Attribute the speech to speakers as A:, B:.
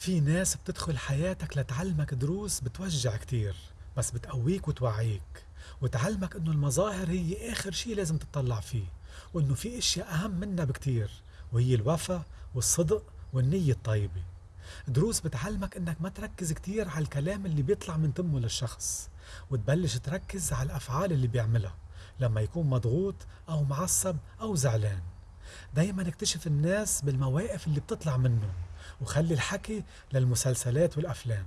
A: في ناس بتدخل حياتك لتعلمك دروس بتوجع كتير بس بتقويك وتوعيك. وتعلمك إنه المظاهر هي آخر شي لازم تطلع فيه وإنه في أشياء أهم منها بكتير وهي الوفا والصدق والنية الطيبة. دروس بتعلمك إنك ما تركز كتير على الكلام اللي بيطلع من تمه للشخص وتبلش تركز على الأفعال اللي بيعملها لما يكون مضغوط أو معصب أو زعلان. دايما اكتشف الناس بالمواقف اللي بتطلع منهم. وخلي الحكي للمسلسلات والأفلام.